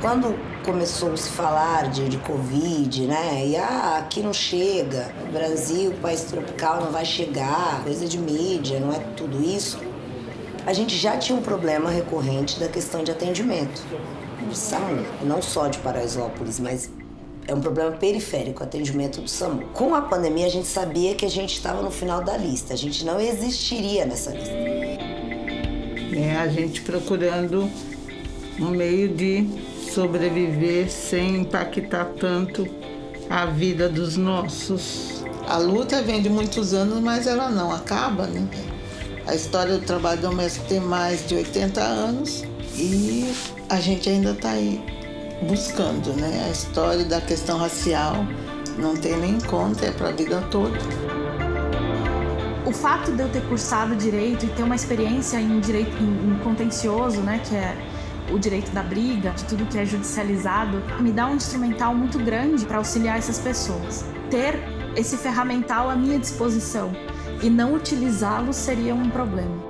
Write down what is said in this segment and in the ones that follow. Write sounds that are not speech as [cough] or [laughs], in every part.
Quando começou a se falar de, de Covid, né? E ah, aqui não chega, o Brasil, país tropical, não vai chegar, coisa de mídia, não é tudo isso. A gente já tinha um problema recorrente da questão de atendimento. SAMU, não só de Paraisópolis, mas é um problema periférico, atendimento do SAMU. Com a pandemia, a gente sabia que a gente estava no final da lista, a gente não existiria nessa lista. É, a gente procurando um meio de sobreviver sem impactar tanto a vida dos nossos. A luta vem de muitos anos, mas ela não acaba, né? A história do trabalho doméstico tem mais de 80 anos e a gente ainda está aí buscando, né? A história da questão racial não tem nem conta, é para a vida toda. O fato de eu ter cursado direito e ter uma experiência em direito em, em contencioso, né, que é o direito da briga, de tudo que é judicializado, me dá um instrumental muito grande para auxiliar essas pessoas. Ter esse ferramental à minha disposição e não utilizá-lo seria um problema.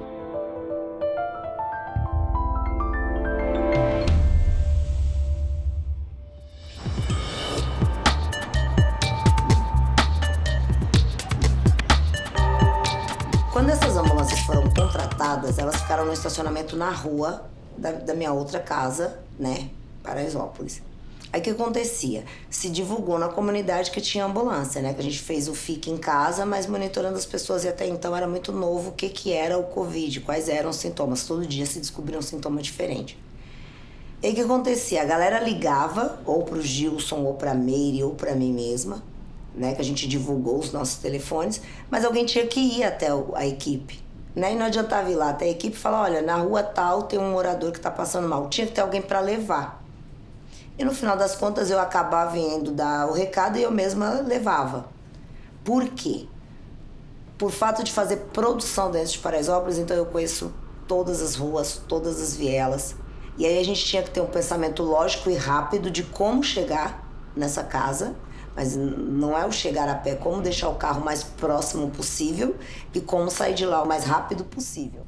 Quando essas ambulâncias foram contratadas, elas ficaram no estacionamento na rua da, da minha outra casa, né, Paraisópolis. Aí o que acontecia? Se divulgou na comunidade que tinha ambulância, né? Que a gente fez o FIC em casa, mas monitorando as pessoas e até então era muito novo o que, que era o Covid, quais eram os sintomas. Todo dia se descobria um sintoma diferente. E o que acontecia? A galera ligava ou pro Gilson, ou pra Meire, ou pra mim mesma, né? Que a gente divulgou os nossos telefones, mas alguém tinha que ir até a equipe. Né? E não adiantava ir lá até a equipe falar, olha, na rua tal tem um morador que está passando mal. Tinha que ter alguém para levar. E no final das contas eu acabava indo dar o recado e eu mesma levava. Por quê? Por fato de fazer produção dentro de Paraisópolis, então eu conheço todas as ruas, todas as vielas. E aí a gente tinha que ter um pensamento lógico e rápido de como chegar nessa casa mas não é o chegar a pé, como deixar o carro mais próximo possível e como sair de lá o mais rápido possível.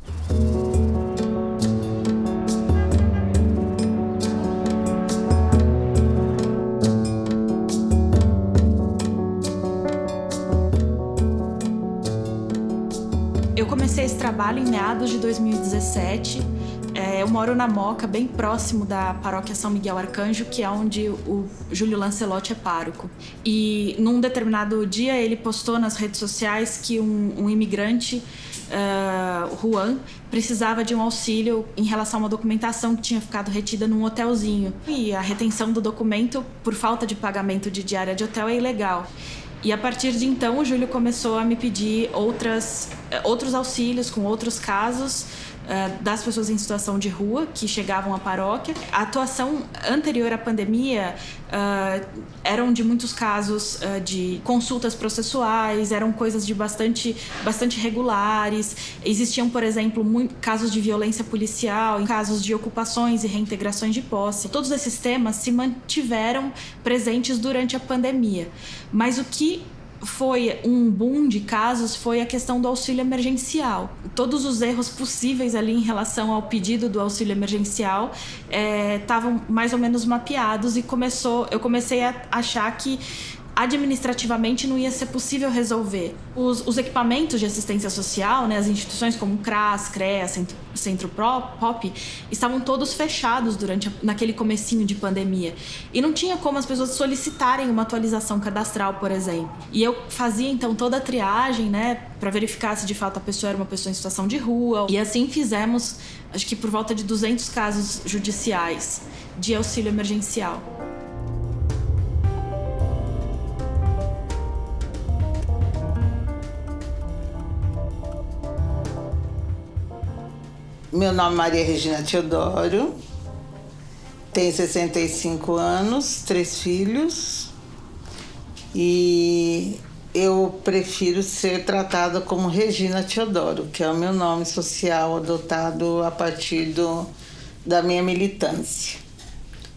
Eu comecei esse trabalho em meados de 2017 é, eu moro na Moca, bem próximo da paróquia São Miguel Arcanjo, que é onde o Júlio Lancelotti é pároco. E num determinado dia ele postou nas redes sociais que um, um imigrante, uh, Juan, precisava de um auxílio em relação a uma documentação que tinha ficado retida num hotelzinho. E a retenção do documento por falta de pagamento de diária de hotel é ilegal. E a partir de então o Júlio começou a me pedir outras, outros auxílios com outros casos uh, das pessoas em situação de rua que chegavam à paróquia. A atuação anterior à pandemia uh, eram de muitos casos uh, de consultas processuais, eram coisas de bastante, bastante regulares. Existiam, por exemplo, casos de violência policial, casos de ocupações e reintegrações de posse. Todos esses temas se mantiveram presentes durante a pandemia. Mas o que foi um boom de casos foi a questão do auxílio emergencial. Todos os erros possíveis ali em relação ao pedido do auxílio emergencial estavam é, mais ou menos mapeados e começou, eu comecei a achar que administrativamente não ia ser possível resolver. Os, os, equipamentos de assistência social, né, as instituições como CRAS, CREA, Centro, Centro POP, estavam todos fechados durante a, naquele comecinho de pandemia. E não tinha como as pessoas solicitarem uma atualização cadastral, por exemplo. E eu fazia então toda a triagem, né, para verificar se de fato a pessoa era uma pessoa em situação de rua. E assim fizemos, acho que por volta de 200 casos judiciais de auxílio emergencial. Meu nome é Maria Regina Teodoro, tenho 65 anos, três filhos e eu prefiro ser tratada como Regina Teodoro, que é o meu nome social adotado a partir do, da minha militância.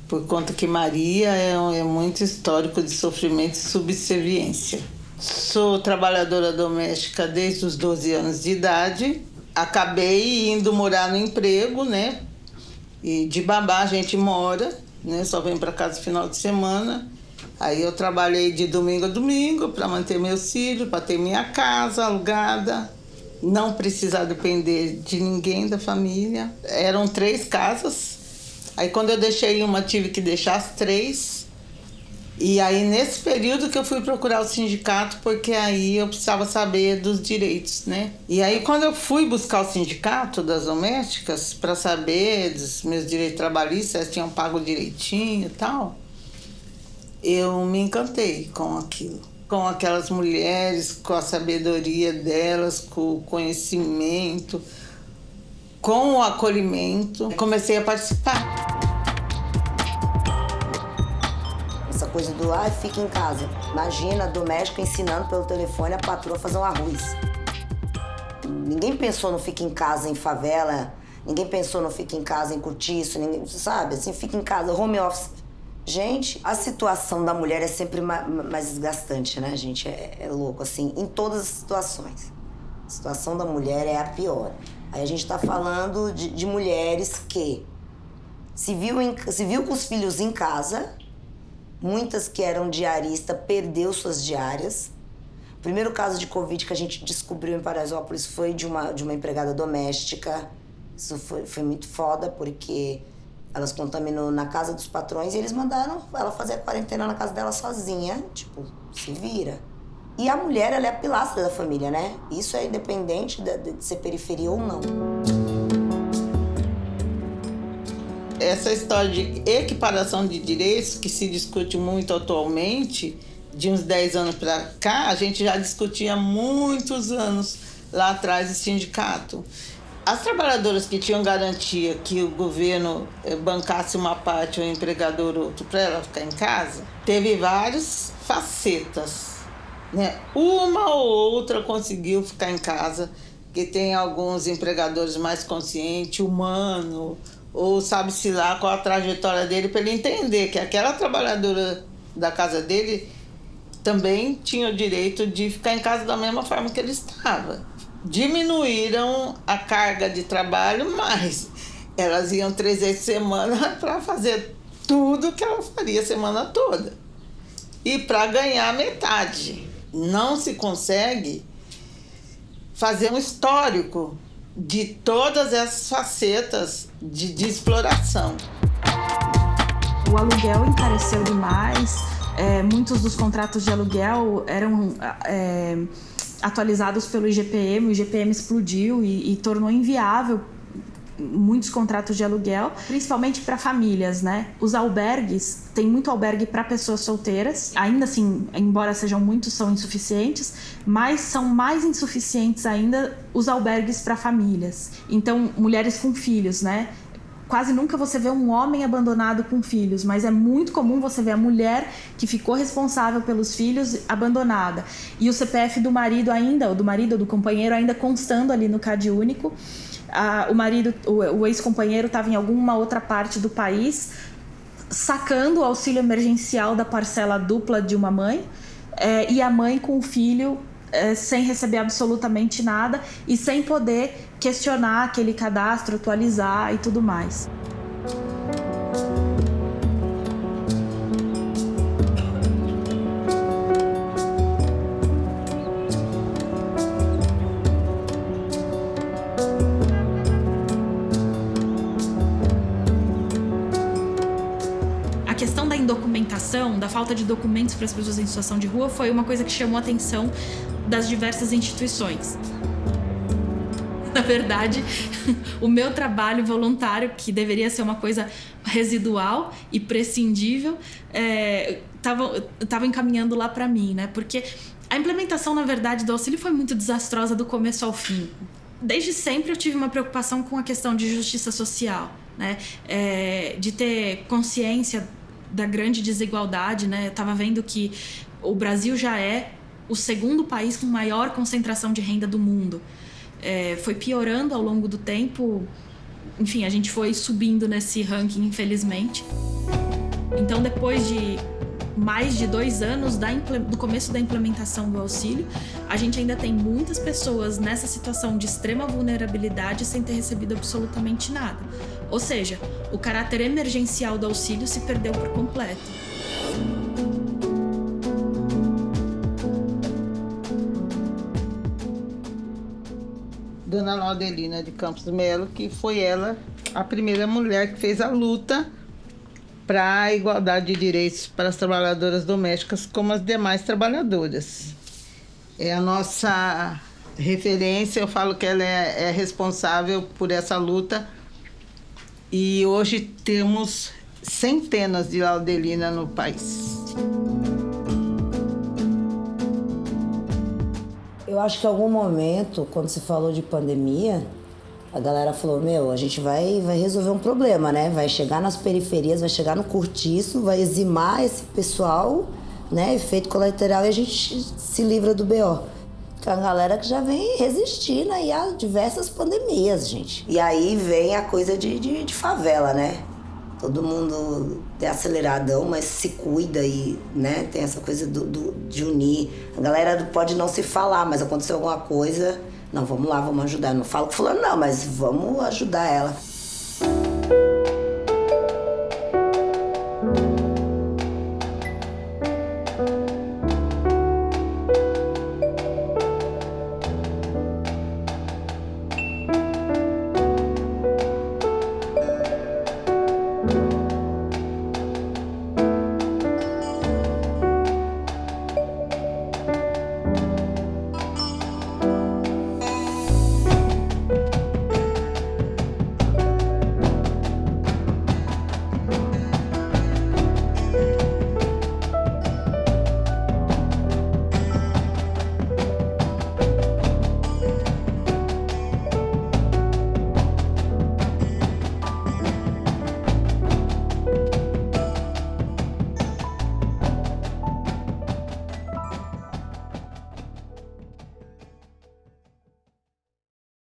Por conta que Maria é, é muito histórico de sofrimento e subserviência. Sou trabalhadora doméstica desde os 12 anos de idade acabei indo morar no emprego, né? E de babá a gente mora né? Só venho para casa no final de semana. Aí eu trabalhei de domingo a domingo para manter meus filhos, para ter minha casa alugada, não precisar depender de ninguém da família. Eram três casas. Aí quando eu deixei uma, tive que deixar as três. E aí nesse período que eu fui procurar o sindicato, porque aí eu precisava saber dos direitos, né? E aí quando eu fui buscar o sindicato das domésticas para saber dos meus direitos trabalhistas, se tinham pago direitinho e tal, eu me encantei com aquilo. Com aquelas mulheres, com a sabedoria delas, com o conhecimento, com o acolhimento. Comecei a participar. Coisa do, ah, fica em casa. Imagina a doméstica ensinando pelo telefone a patroa a fazer um arroz. Ninguém pensou no fica em casa em favela, ninguém pensou no fica em casa em cortiço, ninguém, sabe? Assim, fica em casa, home office. Gente, a situação da mulher é sempre mais desgastante, né, gente? É, é, louco, assim, em todas as situações. A situação da mulher é a pior. Aí a gente tá falando de, de mulheres que se viu, em, se viu com os filhos em casa, muitas que eram diarista perdeu suas diárias. O primeiro caso de Covid que a gente descobriu em Paraisópolis foi de uma, de uma empregada doméstica. Isso foi, foi muito foda, porque elas contaminou na casa dos patrões e eles mandaram ela fazer a quarentena na casa dela sozinha. Tipo, se vira. E a mulher, ela é a pilastra da família, né? Isso é independente de, de ser periferia ou não. Essa história de equiparação de direitos que se discute muito atualmente, de uns 10 anos para cá, a gente já discutia muitos anos lá atrás do sindicato. As trabalhadoras que tinham garantia que o governo eh, bancasse uma parte ou empregador outro para ela ficar em casa, teve várias facetas. Né? Uma ou outra conseguiu ficar em casa, que tem alguns empregadores mais conscientes, humano, ou sabe-se lá qual a trajetória dele, para ele entender que aquela trabalhadora da casa dele também tinha o direito de ficar em casa da mesma forma que ele estava diminuíram a carga de trabalho, mas elas iam três vezes semana [laughs] para fazer tudo que ela faria a semana toda. E para ganhar metade. Não se consegue fazer um histórico de todas essas facetas de, de exploração. O aluguel encareceu demais, é, muitos dos contratos de aluguel eram. É, atualizados pelo IGPM, o IGPM explodiu e, e tornou inviável muitos contratos de aluguel, principalmente para famílias, né? Os albergues, tem muito albergue para pessoas solteiras, ainda assim, embora sejam muitos, são insuficientes, mas são mais insuficientes ainda os albergues para famílias. Então, mulheres com filhos, né? quase nunca você vê um homem abandonado com filhos, mas é muito comum você ver a mulher que ficou responsável pelos filhos abandonada. E o CPF do marido ainda, ou do marido ou do companheiro ainda constando ali no CAD único. Ah, o marido, o, o ex-companheiro estava em alguma outra parte do país sacando o auxílio emergencial da parcela dupla de uma mãe é, e a mãe com o filho é, sem receber absolutamente nada e sem poder questionar aquele cadastro, atualizar e tudo mais. Indocumentação, da falta de documentos para as pessoas em situação de rua, foi uma coisa que chamou a atenção das diversas instituições. Na verdade, [laughs] o meu trabalho voluntário, que deveria ser uma coisa residual e prescindível, estava é, encaminhando lá para mim, né? Porque a implementação, na verdade, do auxílio foi muito desastrosa do começo ao fim. Desde sempre eu tive uma preocupação com a questão de justiça social, né? É, de ter consciência da grande desigualdade, né? Eu estava vendo que o Brasil já é o segundo país com maior concentração de renda do mundo. É, foi piorando ao longo do tempo. Enfim, a gente foi subindo nesse ranking, infelizmente. Então, depois de mais de dois anos da, do começo da implementação do auxílio, a gente ainda tem muitas pessoas nessa situação de extrema vulnerabilidade sem ter recebido absolutamente nada. Ou seja, o caráter emergencial do auxílio se perdeu por completo. Dona Laudelina de Campos Melo, que foi ela a primeira mulher que fez a luta para a igualdade de direitos para as trabalhadoras domésticas como as demais trabalhadoras. É a nossa referência, eu falo que ela é, é responsável por essa luta e hoje temos centenas de Laudelina no país. Eu acho que em algum momento, quando se falou de pandemia, a galera falou, meu, a gente vai, vai resolver um problema, né? Vai chegar nas periferias, vai chegar no cortiço, vai eximar esse pessoal, né? Efeito colateral e a gente se livra do BO. Que é a galera que já vem resistindo aí a diversas pandemias, gente. E aí vem a coisa de, de, de favela, né? Todo mundo é aceleradão, mas se cuida e, né? Tem essa coisa do, do de unir. A galera pode não se falar, mas aconteceu alguma coisa não, vamos lá, vamos ajudar. Não falo com fulano, não, mas vamos ajudar ela.